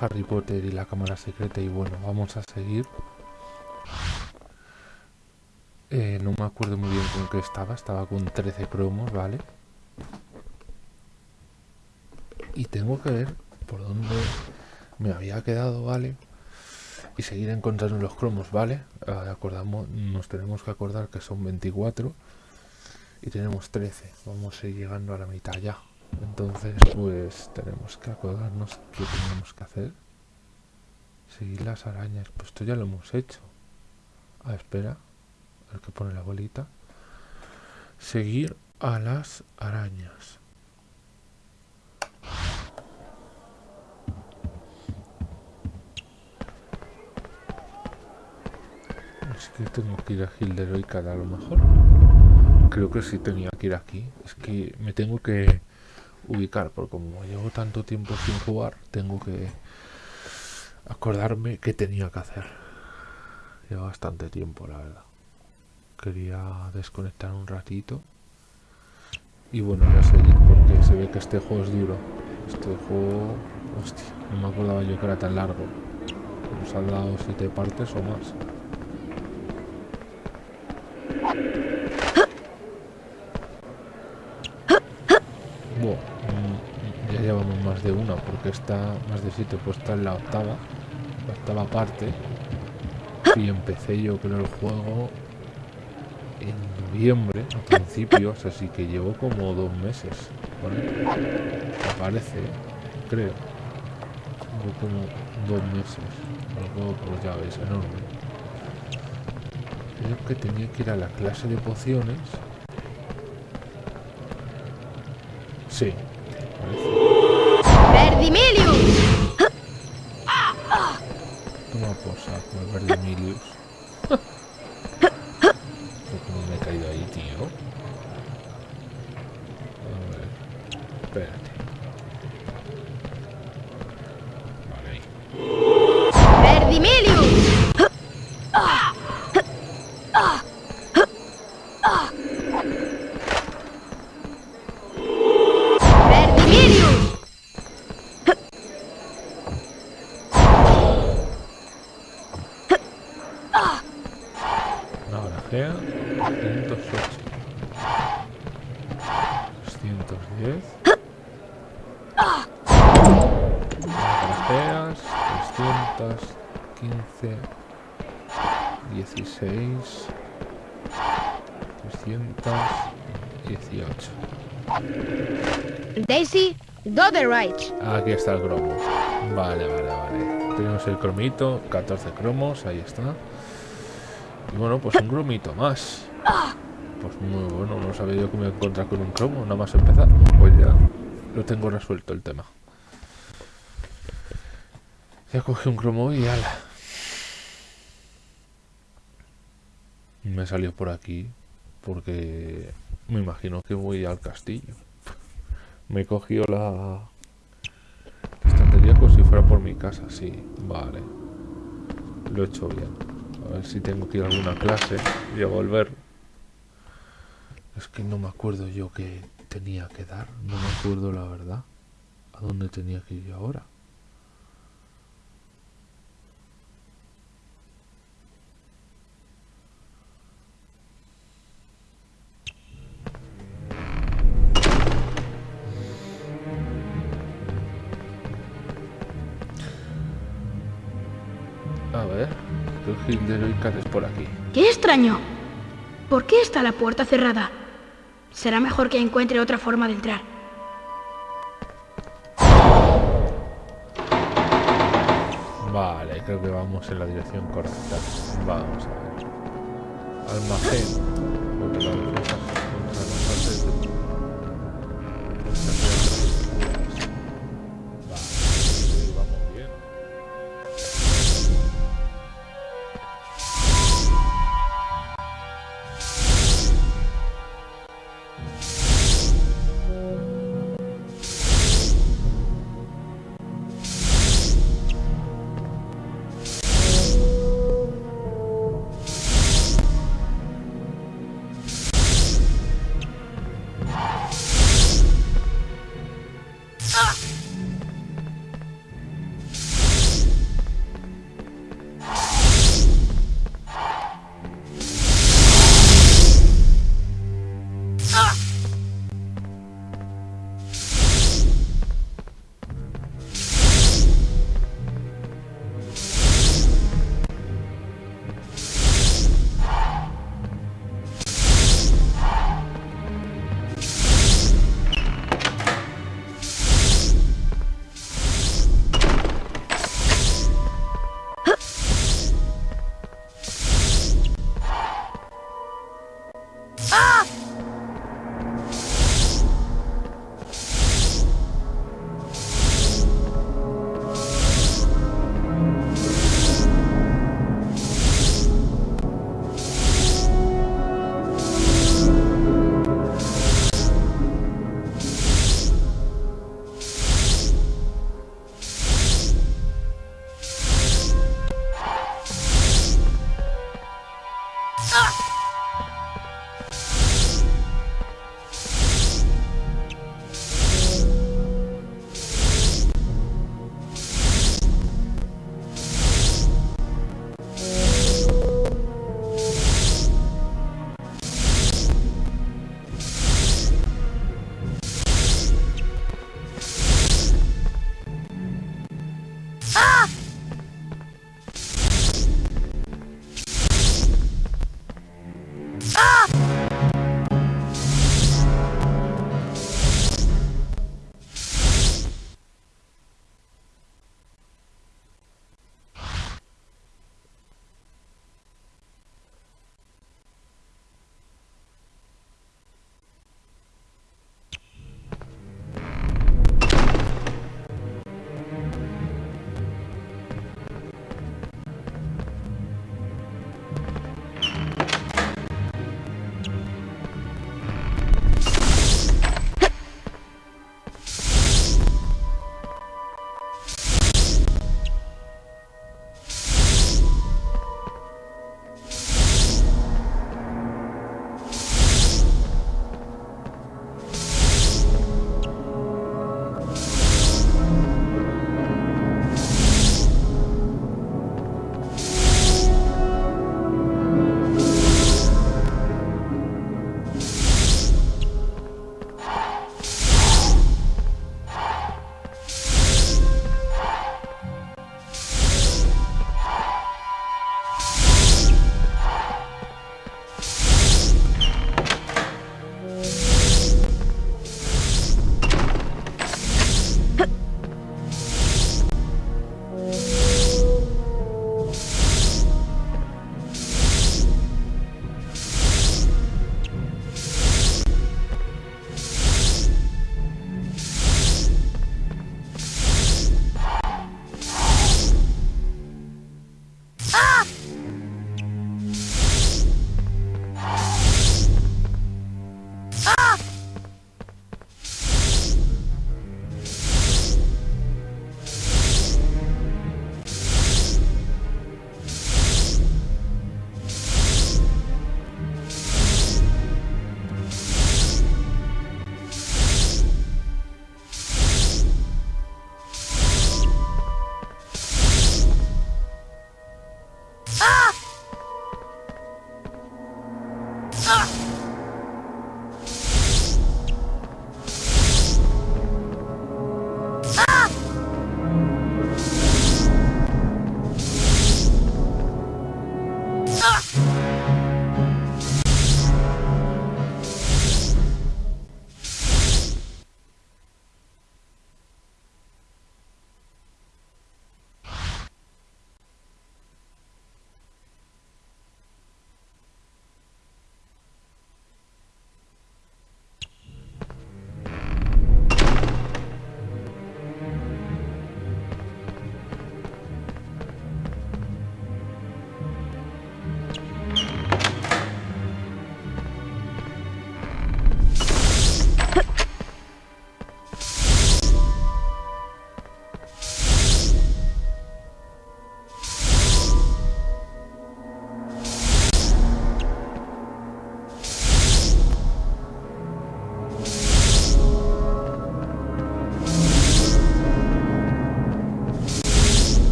Harry Potter y la cámara secreta y bueno, vamos a seguir. Eh, no me acuerdo muy bien con qué estaba, estaba con 13 cromos, ¿vale? Y tengo que ver por dónde me había quedado, ¿vale? Y seguir encontrando los cromos, ¿vale? Acordamos, nos tenemos que acordar que son 24 y tenemos 13. Vamos a ir llegando a la mitad ya. Entonces, pues tenemos que acordarnos qué tenemos que hacer. Seguir las arañas. Pues esto ya lo hemos hecho. Ah, espera. El que pone la bolita. Seguir a las arañas. Es que tengo que ir a Gil de a lo mejor. Creo que sí tenía que ir aquí. Es que me tengo que ubicar, porque como llevo tanto tiempo sin jugar, tengo que acordarme qué tenía que hacer. Lleva bastante tiempo, la verdad. Quería desconectar un ratito. Y bueno, voy a seguir porque se ve que este juego es duro. Este juego... Hostia, no me acordaba yo que era tan largo. Nos han dado siete partes o más. Está más de siete pues está en la octava la octava parte. Y empecé yo creo el juego en noviembre a principios así que llevo como dos meses ¿vale? me parece creo llevo como dos meses el juego pues ya veis enorme. Creo que tenía que ir a la clase de pociones. Sí. ¡Verdimilius! Toma por saco el Verdimilius. ¿Cómo Dotherite. Aquí está el cromo. Vale, vale, vale. Tenemos el cromito, 14 cromos, ahí está. Y bueno, pues un cromito más. Pues muy bueno, no sabía yo que me encontrar con un cromo, nada más empezar. Pues ya lo tengo resuelto el tema. Ya cogí un cromo y ala. Me salió por aquí porque me imagino que voy al castillo. Me he cogido la estantería como si fuera por mi casa, sí, vale. Lo he hecho bien. A ver si tengo que ir a alguna clase y a volver. Es que no me acuerdo yo que tenía que dar. No me acuerdo la verdad. ¿A dónde tenía que ir ahora? A ver, de es por aquí. ¡Qué extraño! ¿Por qué está la puerta cerrada? Será mejor que encuentre otra forma de entrar. Vale, creo que vamos en la dirección correcta. Vamos a ver. Almacén.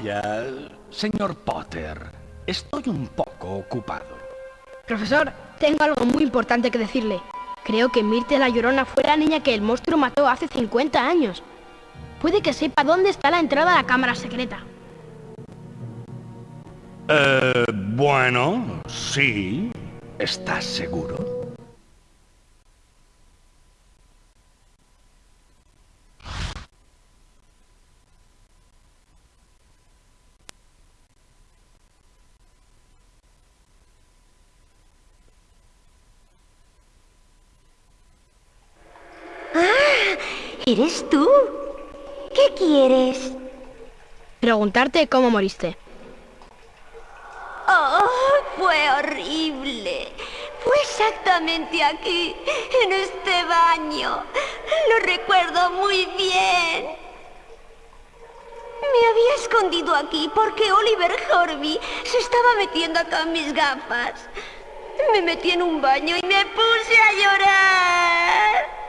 Vaya, señor Potter, estoy un poco ocupado. Profesor, tengo algo muy importante que decirle. Creo que Mirte la Llorona fue la niña que el monstruo mató hace 50 años. Puede que sepa dónde está la entrada a la cámara secreta. Eh, bueno, sí. ¿Estás seguro? ¿Eres tú? ¿Qué quieres? Preguntarte cómo moriste. Oh, fue horrible. Fue exactamente aquí, en este baño. Lo recuerdo muy bien. Me había escondido aquí porque Oliver Horby se estaba metiendo acá en mis gafas. Me metí en un baño y me puse a llorar.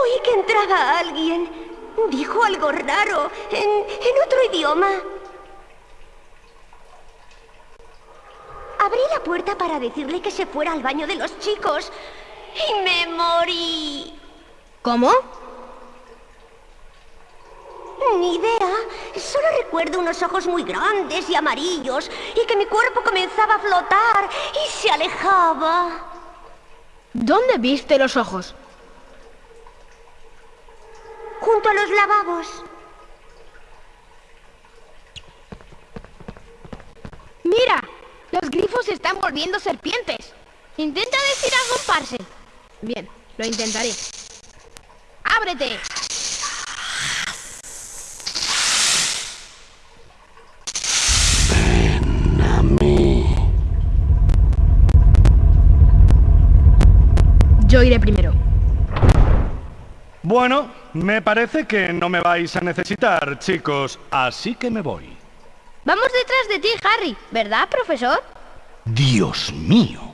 Oí que entraba alguien. Dijo algo raro, en, en otro idioma. Abrí la puerta para decirle que se fuera al baño de los chicos y me morí. ¿Cómo? Ni idea. Solo recuerdo unos ojos muy grandes y amarillos y que mi cuerpo comenzaba a flotar y se alejaba. ¿Dónde viste los ojos? junto a los lavabos. Mira, los grifos están volviendo serpientes. Intenta decir algo, parce. Bien, lo intentaré. ¡Ábrete! Yo iré primero. Bueno, me parece que no me vais a necesitar, chicos, así que me voy. Vamos detrás de ti, Harry, ¿verdad, profesor? Dios mío.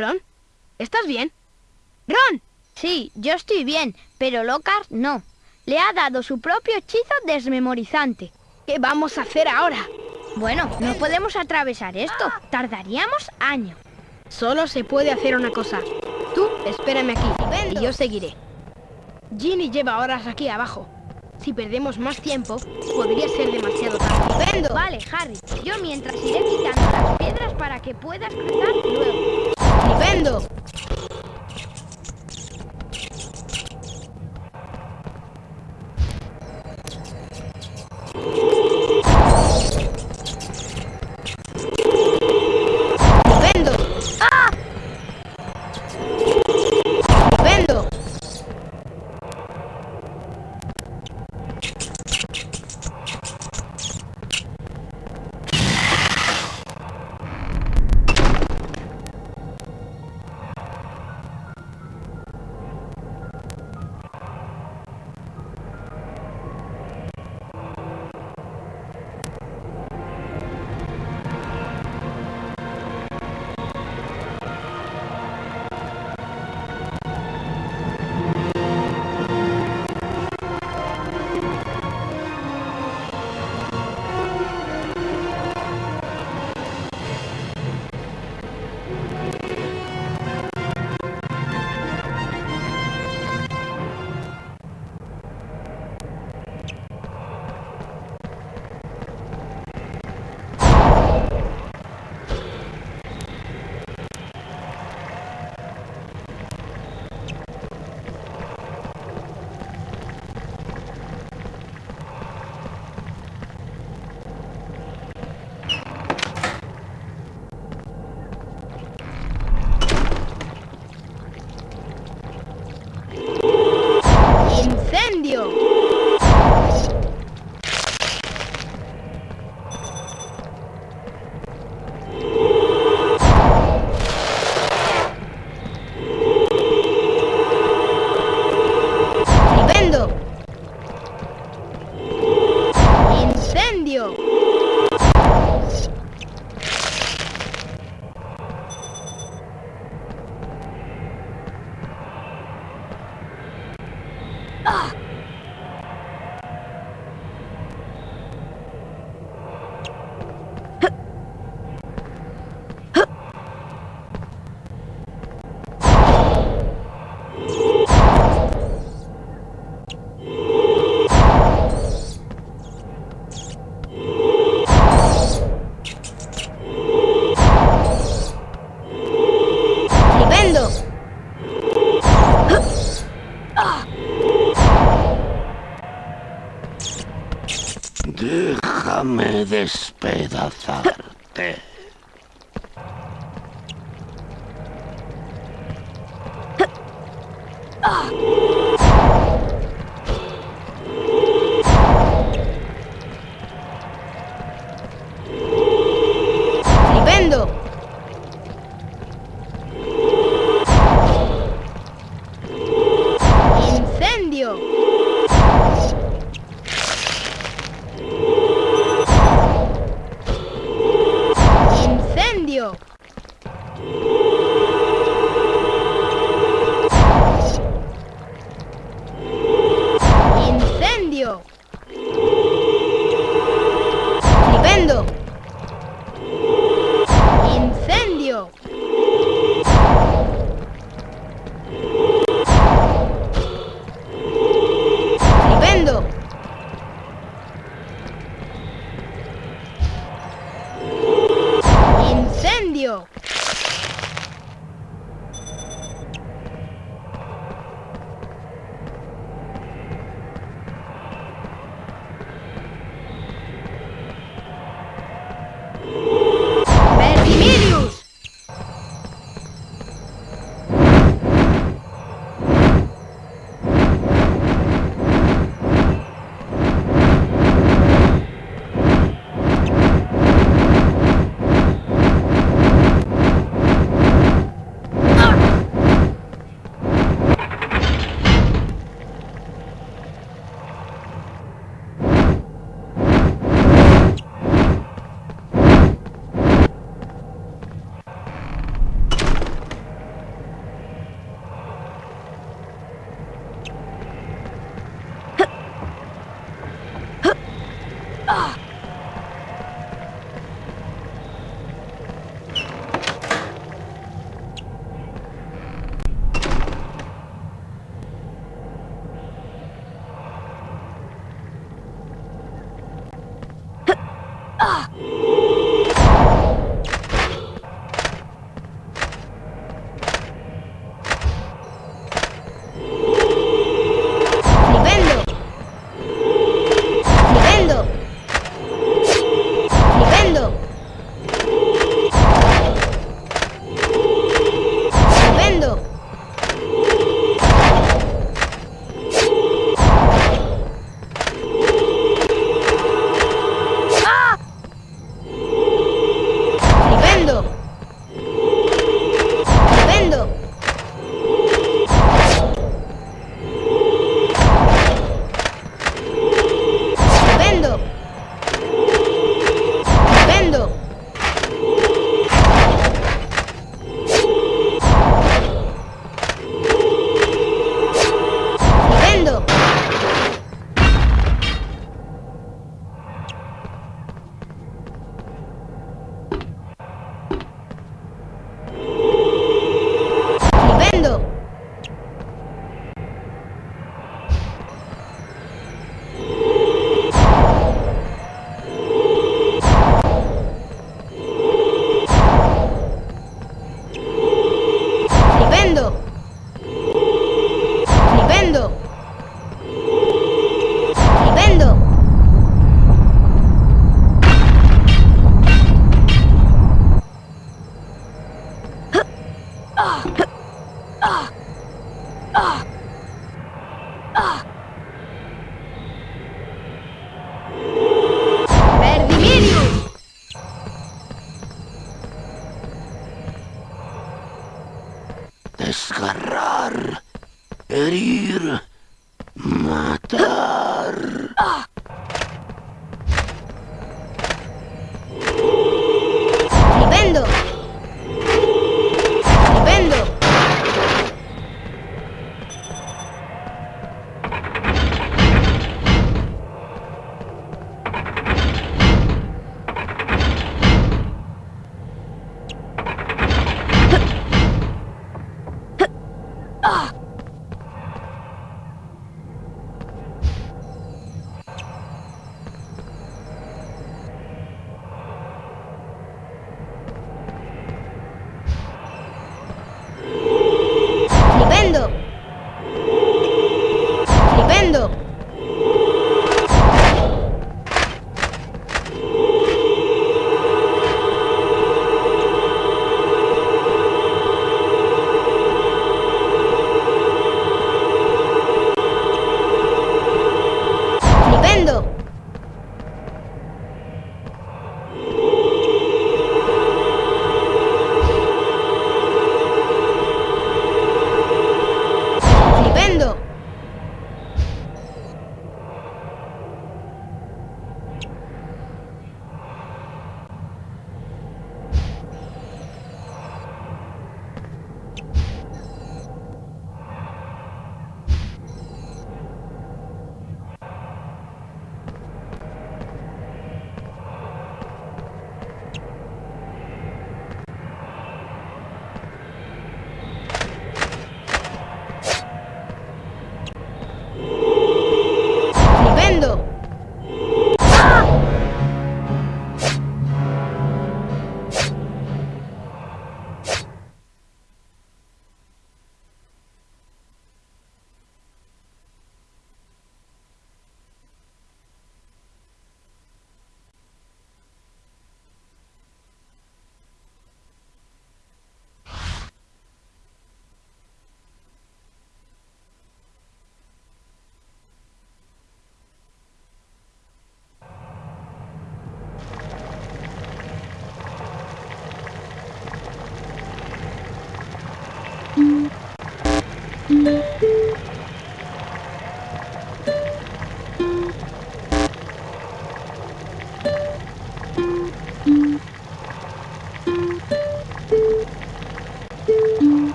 ¿Ron? ¿Estás bien? ¡Ron! Sí, yo estoy bien, pero Lockhart no. Le ha dado su propio hechizo desmemorizante. ¿Qué vamos a hacer ahora? Bueno, no podemos atravesar esto. Tardaríamos años. Solo se puede hacer una cosa. Tú espérame aquí y yo seguiré. Ginny lleva horas aquí abajo. Si perdemos más tiempo, podría ser demasiado tarde. ¡Vendo! Vale, Harry. Yo mientras iré quitando las piedras para que puedas cruzar luego. ¡Vendo!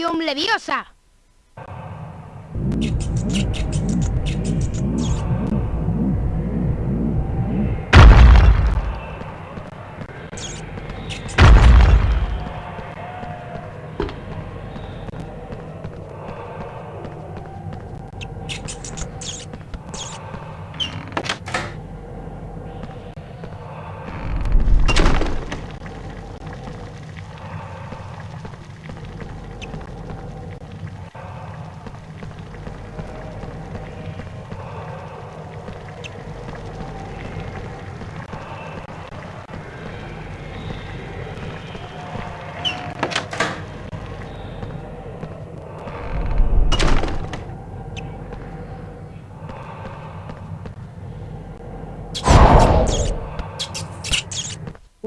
Wingardium Leviosa.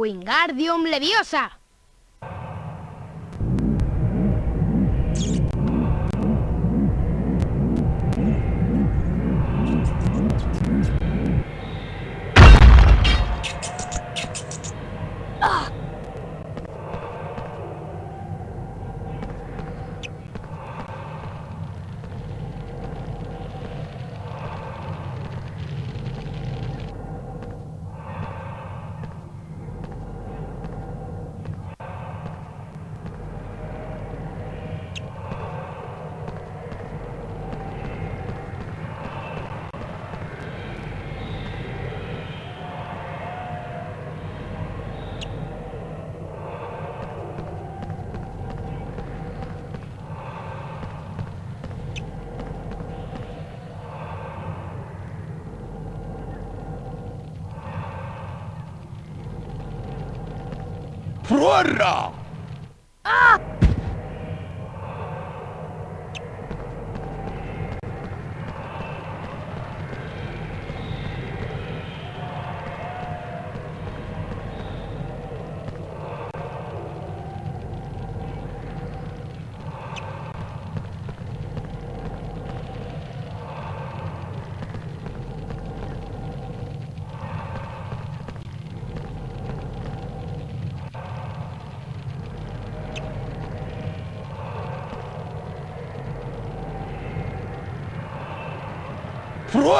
Wingardium Leviosa. ¡Fuera! ¡Fuera!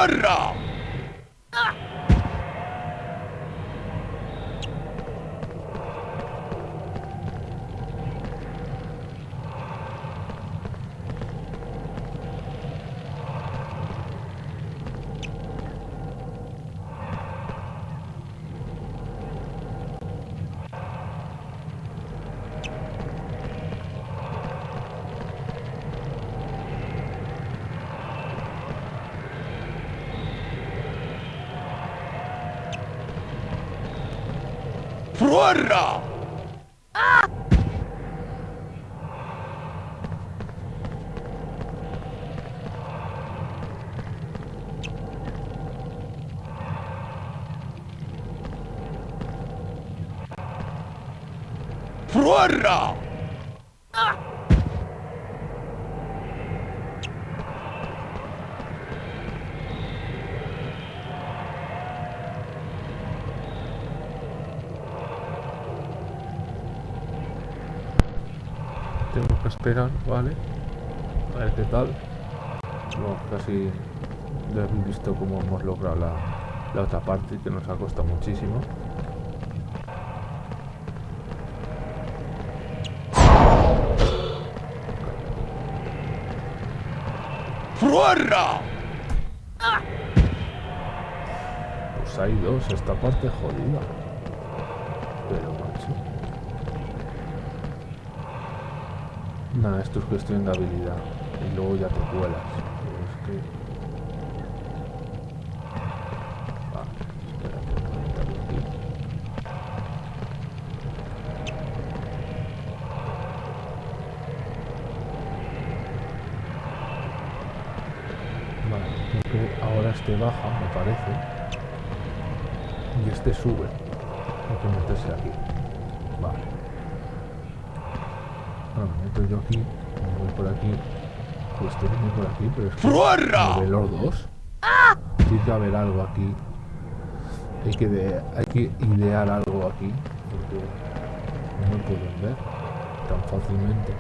¡Fuera! ¡Fuera! Tengo que esperar, ¿vale? A ver qué tal. Bueno, casi ya habéis visto cómo hemos logrado la, la otra parte que nos ha costado muchísimo. ¡Fuera! Pues hay dos, esta parte jodida. Pero macho. Nada, esto es cuestión de habilidad. Y luego ya te cuelas. Es que ahora este baja, me parece. Y este sube. Hay que meterse aquí. Vale entro yo aquí, voy por aquí. Pues este viene por aquí, pero es que los dos. ¡Ah! Tiene que haber algo aquí. Hay que, hay que idear algo aquí, porque no lo pueden ver tan fácilmente.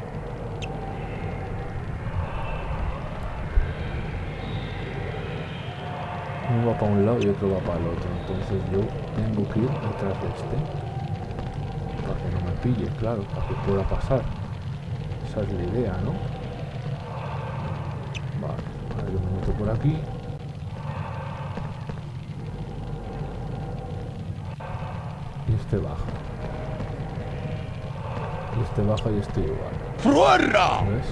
Uno va para un lado y otro va para el otro, entonces yo tengo que ir detrás de este, para que no me pille, claro, para que pueda pasar. Esa es la idea, ¿no? Vale, me meto por aquí. Y este baja. Y este baja y este igual. ¡Fruerra! ¿Ves?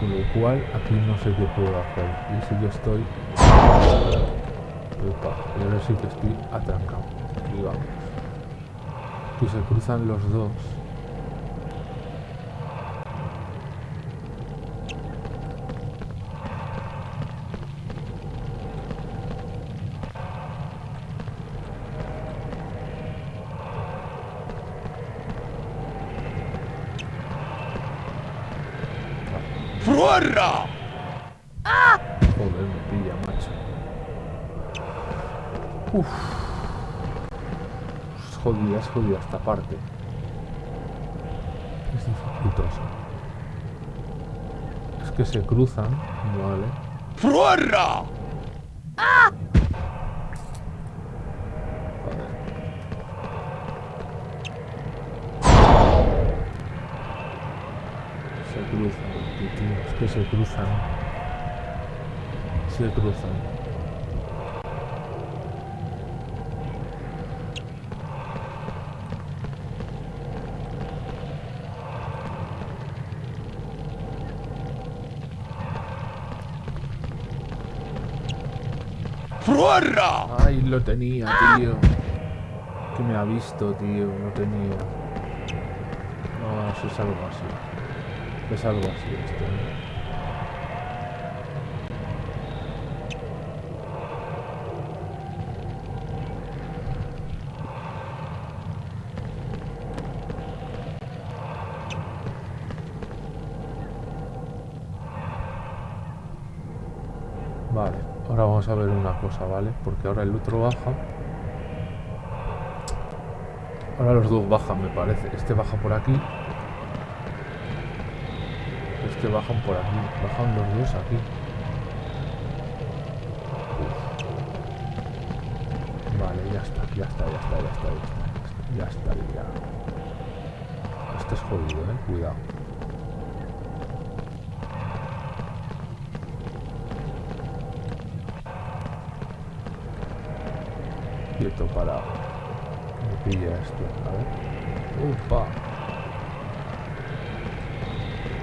Con lo cual aquí no sé qué puedo hacer. Y si yo estoy... Opa, y ahora sí que estoy atrancado. Y vamos. Y se cruzan los dos. ¡Fruerra! Joder, me pilla, macho. Uf. Es jodida, es jodida esta parte. Es dificultoso. Es que se cruzan, vale. ¡Fruerra! Joder. Se cruzan, tío, es que se cruzan. Se cruzan. ¡Fruerra! Ay, lo tenía, tío. Que me ha visto, tío. Lo tenía. No, eso es algo así. Es algo así esto. ¿eh? Vale, ahora vamos a ver una cosa, ¿vale? Porque ahora el otro baja. Ahora los dos bajan, me parece. Este baja por aquí. Este bajan por aquí. Bajan los dos aquí. Vale, ya está, ya está, ya está, ya está, ya está. Ya está, ya. Este es jodido, eh. Cuidado. Quieto, parado. Me pilla esto, a ver. Upa.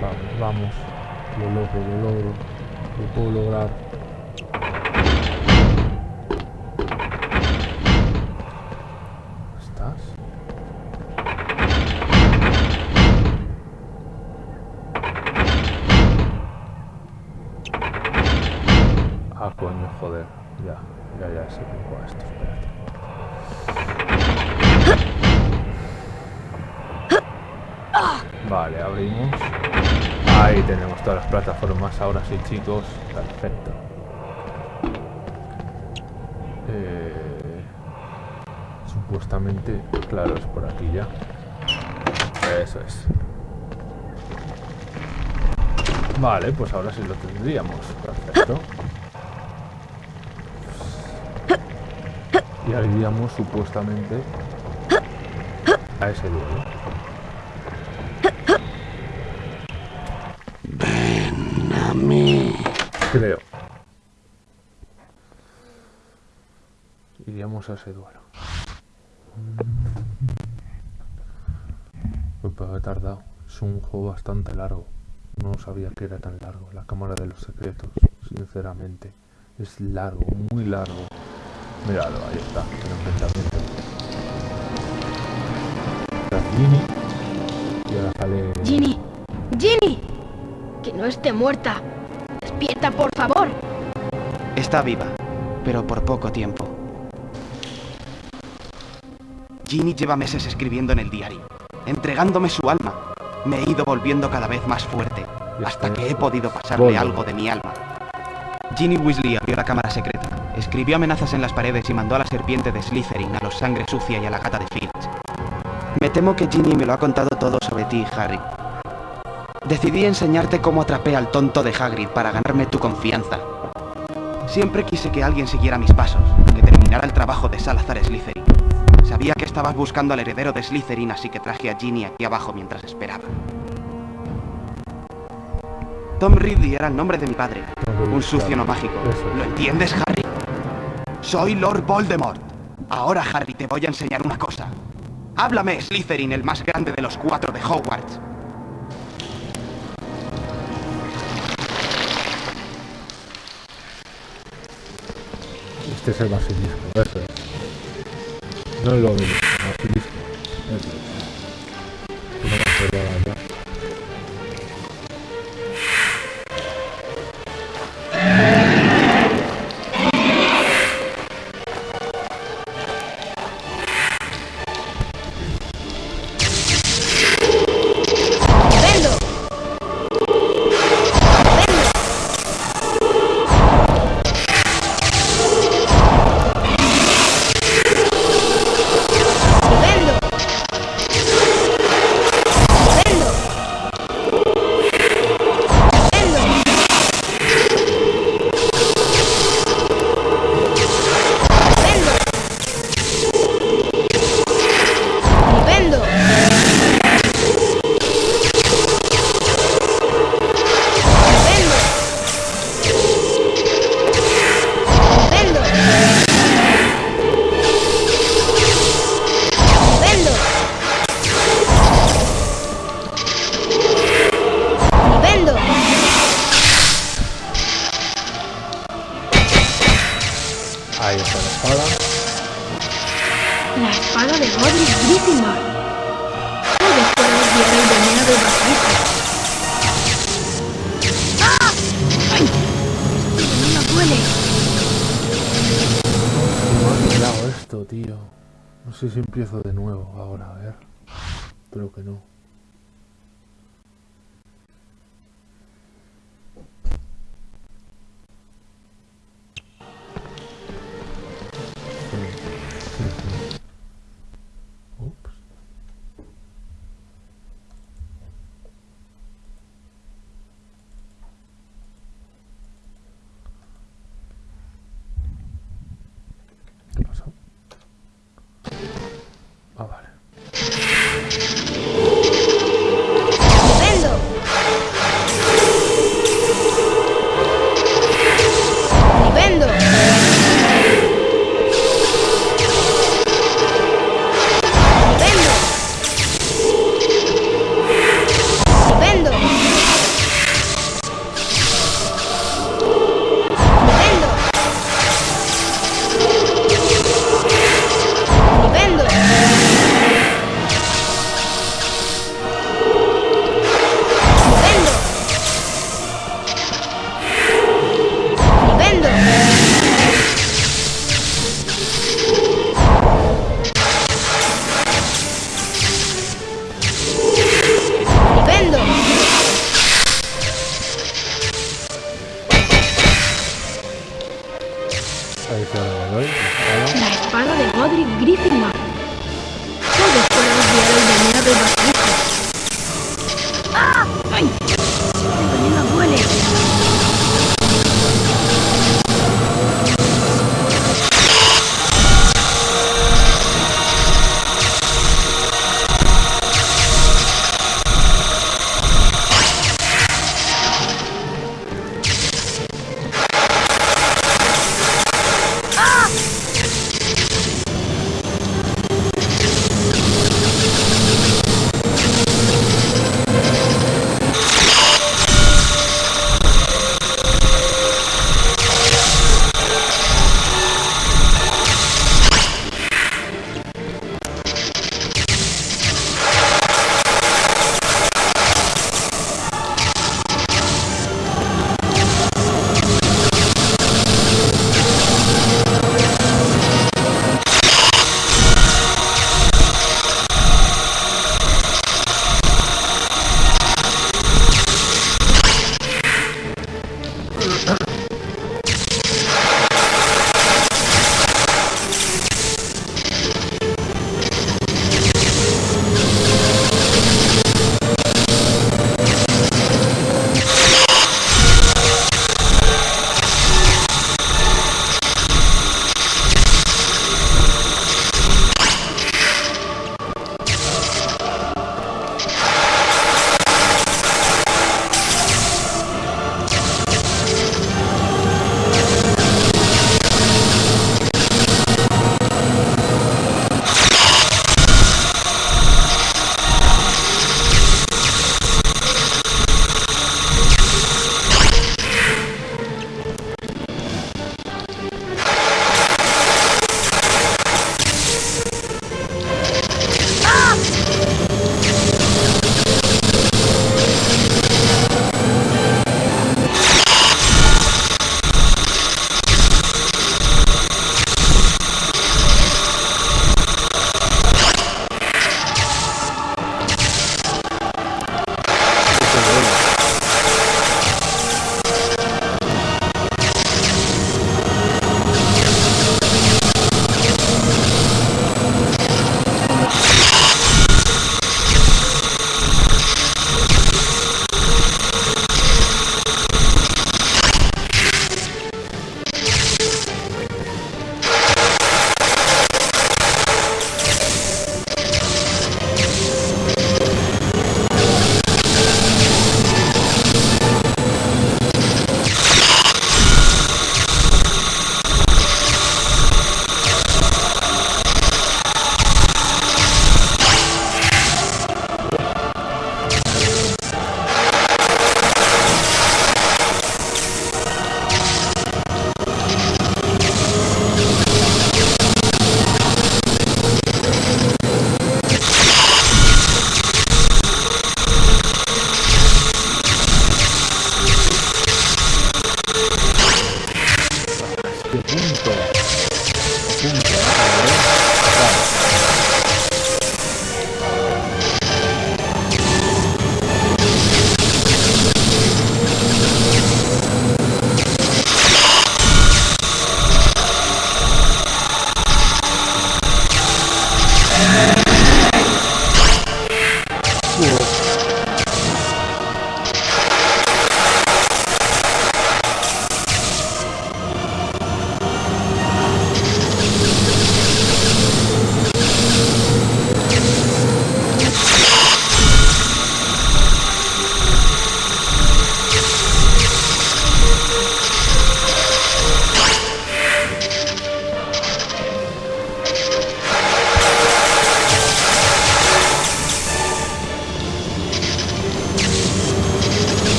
Vamos, vamos. Lo logro, lo logro. Lo puedo lograr. ¿Estás? Ah, coño, joder. Ya, ya, ya sé cómo va esto, espérate. Tenemos todas las plataformas. Ahora sí, chicos. Perfecto. Eh, supuestamente, claro, es por aquí ya. Eso es. Vale, pues ahora sí lo tendríamos. Perfecto. Y iríamos supuestamente a ese duelo. Creo. Iríamos a ese duelo. Pero he tardado. Es un juego bastante largo. No sabía que era tan largo. La cámara de los secretos, sinceramente. Es largo, muy largo. Míralo, ahí está, el enfrentamiento. Y ahora sale. No esté muerta. Despierta, por favor. Está viva, pero por poco tiempo. Ginny lleva meses escribiendo en el diario, entregándome su alma. Me he ido volviendo cada vez más fuerte, hasta que he podido pasarle algo de mi alma. Ginny Weasley abrió la cámara secreta, escribió amenazas en las paredes y mandó a la serpiente de Slytherin, a los sangre sucia y a la gata de Filch. Me temo que Ginny me lo ha contado todo sobre ti, Harry. Decidí enseñarte cómo atrapé al tonto de Hagrid para ganarme tu confianza. Siempre quise que alguien siguiera mis pasos, que terminara el trabajo de Salazar Slytherin. Sabía que estabas buscando al heredero de Slytherin, así que traje a Ginny aquí abajo mientras esperaba. Tom Ridley era el nombre de mi padre. Un sucio no mágico. ¿Lo entiendes, Harry? Soy Lord Voldemort. Ahora, Harry, te voy a enseñar una cosa. Háblame, Slytherin, el más grande de los cuatro de Hogwarts. Este es el basilisco, eso es. No es lo mismo, el basilisco. Eso es. No me La espada de Godric Griffin.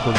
Que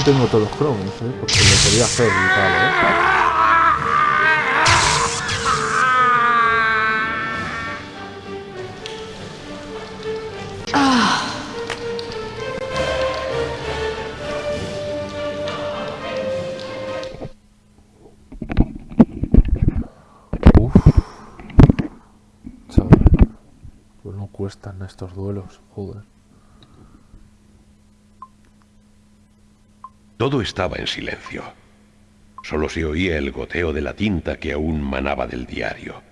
no tengo todos los cromos, ¿eh? Porque lo quería hacer y tal, ¿eh? Uf. Chaval. Pues no cuestan estos duelos, joder. Todo estaba en silencio. Solo se oía el goteo de la tinta que aún manaba del diario.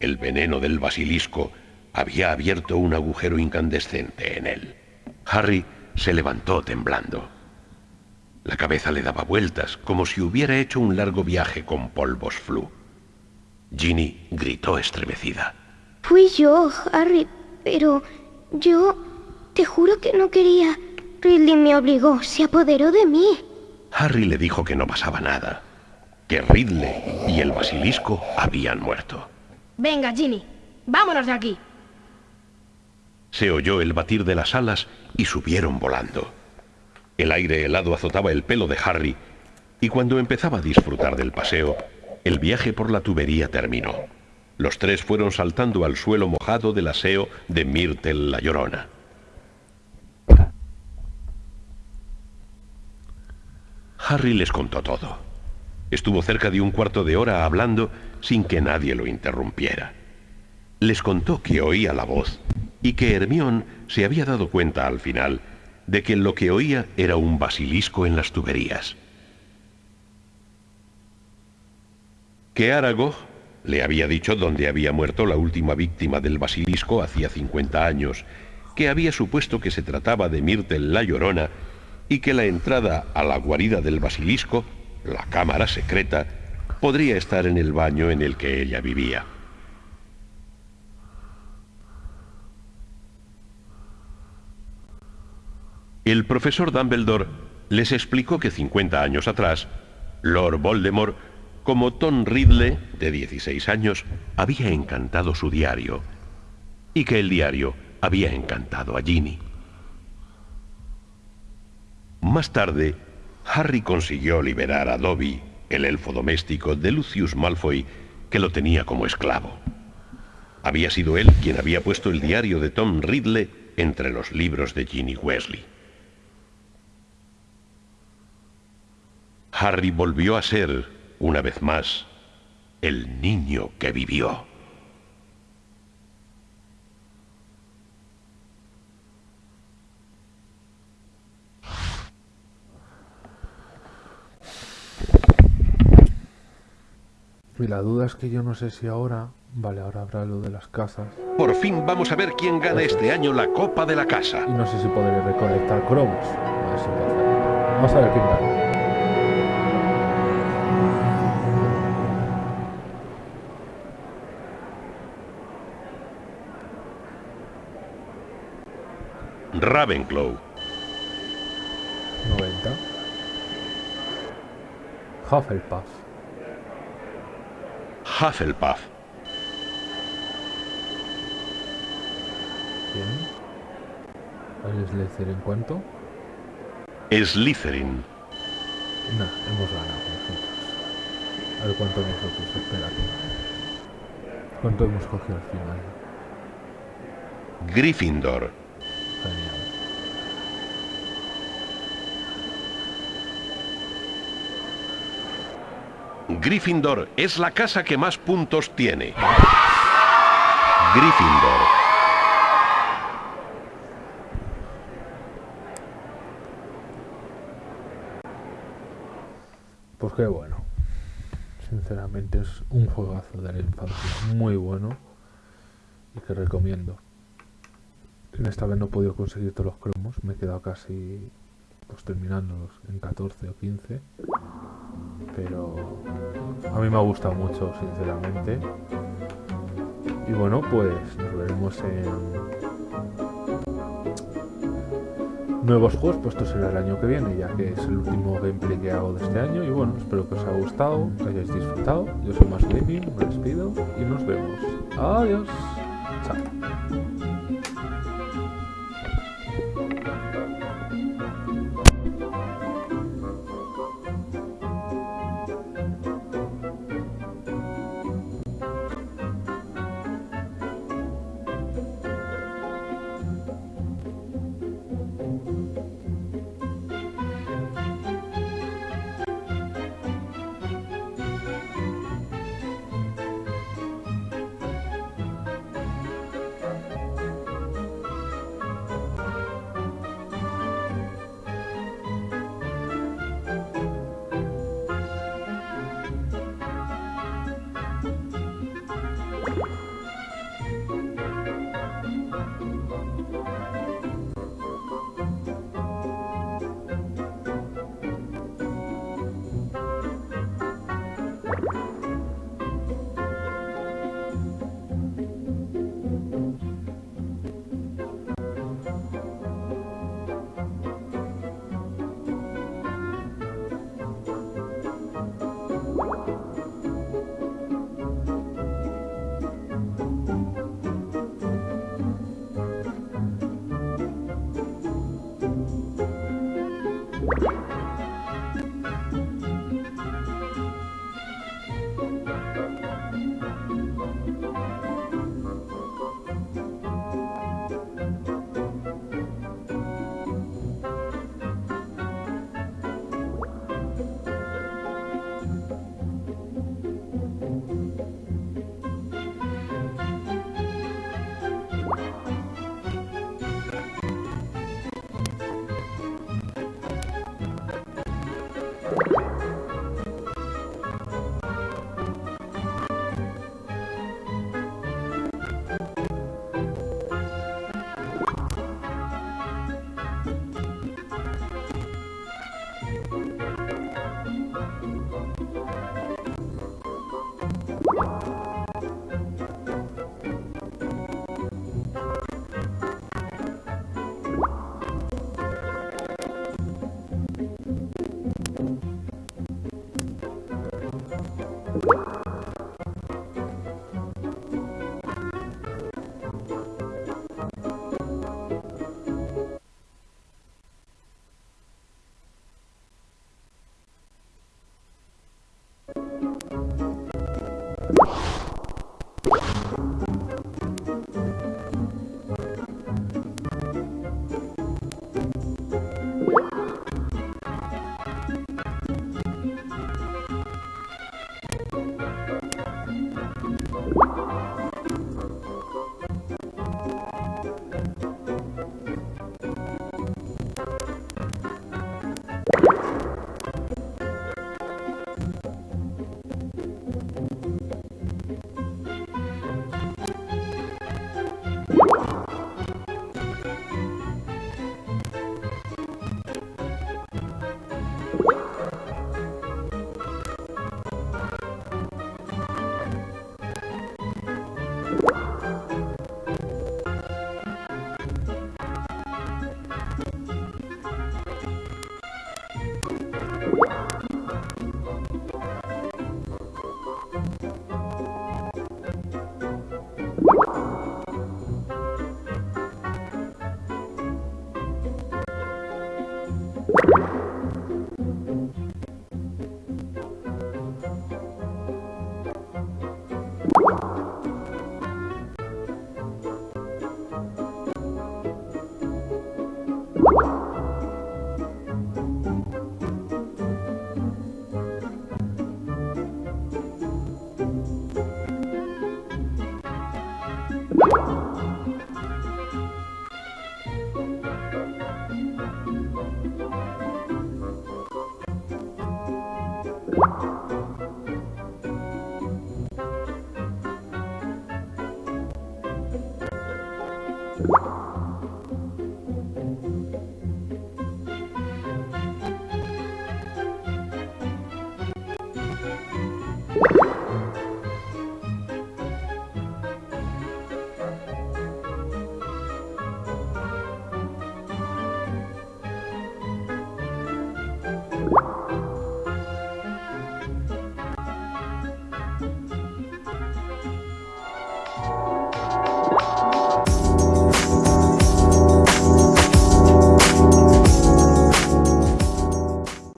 El veneno del basilisco había abierto un agujero incandescente en él. Harry se levantó temblando. La cabeza le daba vueltas, como si hubiera hecho un largo viaje con polvos flu. Ginny gritó estremecida. Fui yo, Harry, pero yo te juro que no quería. Ridley me obligó, se apoderó de mí. Harry le dijo que no pasaba nada, que Ridley y el basilisco habían muerto. Venga, Ginny, vámonos de aquí. Se oyó el batir de las alas y subieron volando. El aire helado azotaba el pelo de Harry y cuando empezaba a disfrutar del paseo, el viaje por la tubería terminó. Los tres fueron saltando al suelo mojado del aseo de Myrtle la Llorona. Harry les contó todo. Estuvo cerca de un cuarto de hora hablando sin que nadie lo interrumpiera. Les contó que oía la voz y que Hermión se había dado cuenta al final de que lo que oía era un basilisco en las tuberías. Que Aragog le había dicho dónde había muerto la última víctima del basilisco hacía 50 años, que había supuesto que se trataba de Myrtle la Llorona y que la entrada a la guarida del basilisco, la cámara secreta, podría estar en el baño en el que ella vivía. El profesor Dumbledore les explicó que 50 años atrás, Lord Voldemort, como Tom Ridley, de 16 años, había encantado su diario y que el diario había encantado a Ginny. Más tarde, Harry consiguió liberar a Dobby, el elfo doméstico de Lucius Malfoy, que lo tenía como esclavo. Había sido él quien había puesto el diario de Tom Ridley entre los libros de Ginny Weasley. Harry volvió a ser, una vez más, el niño que vivió. Y la duda es que yo no sé si ahora... Vale, ahora habrá lo de las casas. Por fin vamos a ver quién gana este año la Copa de la Casa. Y no sé si podré recolectar cromos. A ver si. Vamos a ver quién gana. Ravenclaw. 90. Hufflepuff. Hufflepuff. Bien. ¿El Slytherin cuánto? Slytherin. Nah, hemos ganado nosotros. A ver cuánto nosotros, espérate. ¿Cuánto hemos cogido al final? Gryffindor. Genial. Gryffindor es la casa que más puntos tiene. Gryffindor. Pues qué bueno. Sinceramente es un juegazo de la infancia muy bueno y que recomiendo. En esta vez no he podido conseguir todos los cromos, me he quedado casi pues terminándolos en 14 o 15. Pero a mí me ha gustado mucho, sinceramente. Y bueno, pues nos veremos en nuevos juegos, pues será el año que viene, ya que es el último gameplay que hago de este año. Y bueno, espero que os haya gustado, que hayáis disfrutado. Yo soy Más Gaming, me despido y nos vemos. Adiós.